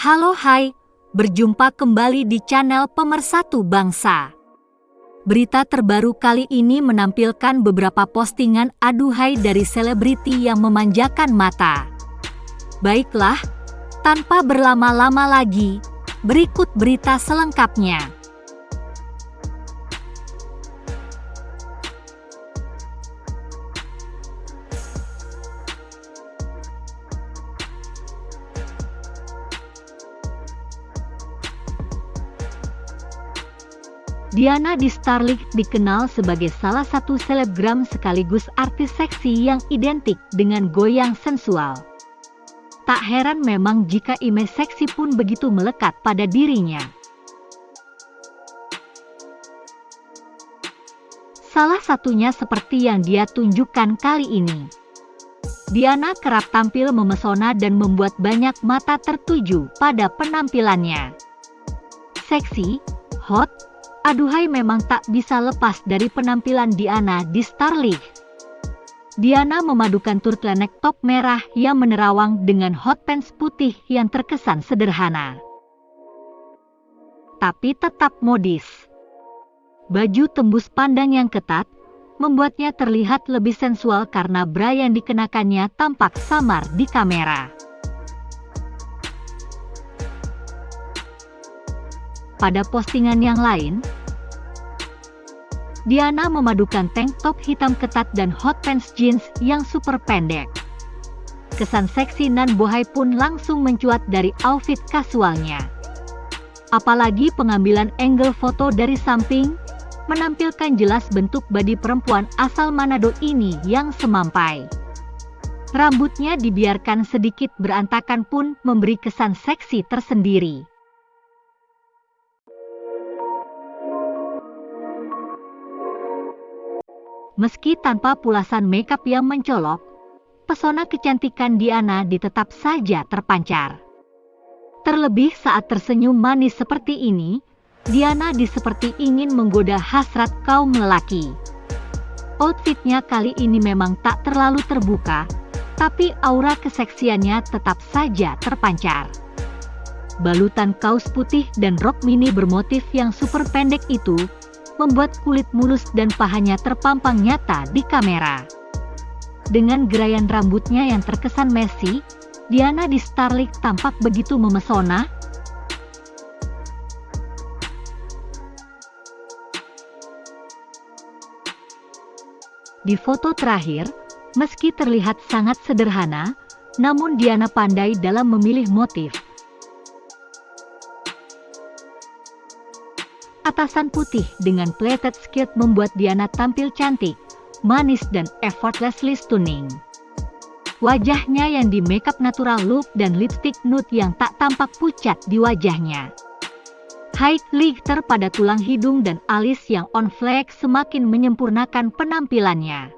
Halo hai, berjumpa kembali di channel Pemersatu Bangsa. Berita terbaru kali ini menampilkan beberapa postingan aduhai dari selebriti yang memanjakan mata. Baiklah, tanpa berlama-lama lagi, berikut berita selengkapnya. Diana di Starlink dikenal sebagai salah satu selebgram sekaligus artis seksi yang identik dengan goyang sensual. Tak heran memang jika image seksi pun begitu melekat pada dirinya. Salah satunya seperti yang dia tunjukkan kali ini. Diana kerap tampil memesona dan membuat banyak mata tertuju pada penampilannya. Seksi, hot, Aduhai memang tak bisa lepas dari penampilan Diana di Starlink. Diana memadukan turtleneck top merah yang menerawang dengan hot pants putih yang terkesan sederhana. Tapi tetap modis. Baju tembus pandang yang ketat, membuatnya terlihat lebih sensual karena bra yang dikenakannya tampak samar di kamera. Pada postingan yang lain, Diana memadukan tank top hitam ketat dan hot pants jeans yang super pendek. Kesan seksi nan bohai pun langsung mencuat dari outfit kasualnya. Apalagi pengambilan angle foto dari samping, menampilkan jelas bentuk badi perempuan asal Manado ini yang semampai. Rambutnya dibiarkan sedikit berantakan pun memberi kesan seksi tersendiri. Meski tanpa pulasan makeup yang mencolok, pesona kecantikan Diana ditetap saja terpancar. Terlebih saat tersenyum manis seperti ini, Diana diseperti ingin menggoda hasrat kaum lelaki. Outfitnya kali ini memang tak terlalu terbuka, tapi aura keseksiannya tetap saja terpancar. Balutan kaos putih dan rok mini bermotif yang super pendek itu membuat kulit mulus dan pahanya terpampang nyata di kamera. Dengan gerayan rambutnya yang terkesan messy, Diana di Starlink tampak begitu memesona. Di foto terakhir, meski terlihat sangat sederhana, namun Diana pandai dalam memilih motif Atasan putih dengan pleated skirt membuat Diana tampil cantik, manis dan effortlessly stunning. Wajahnya yang di makeup natural look dan lipstick nude yang tak tampak pucat di wajahnya. High glitter pada tulang hidung dan alis yang on flex semakin menyempurnakan penampilannya.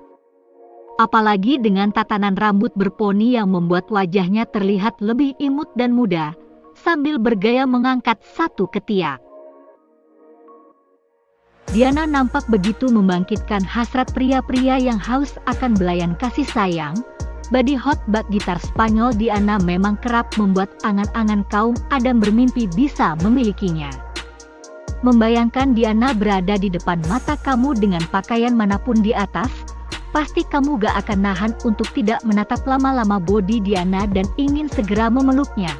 Apalagi dengan tatanan rambut berponi yang membuat wajahnya terlihat lebih imut dan muda, sambil bergaya mengangkat satu ketiak. Diana nampak begitu membangkitkan hasrat pria-pria yang haus akan belayan kasih sayang. Body hot bak gitar Spanyol Diana memang kerap membuat angan-angan kaum Adam bermimpi bisa memilikinya. Membayangkan Diana berada di depan mata kamu dengan pakaian mana pun di atas, pasti kamu gak akan nahan untuk tidak menatap lama-lama body Diana dan ingin segera memeluknya.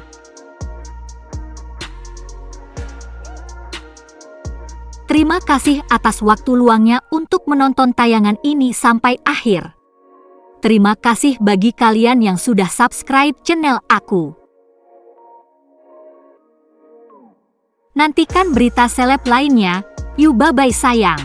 Terima kasih atas waktu luangnya untuk menonton tayangan ini sampai akhir. Terima kasih bagi kalian yang sudah subscribe channel aku. Nantikan berita seleb lainnya. Yuk bye-bye sayang.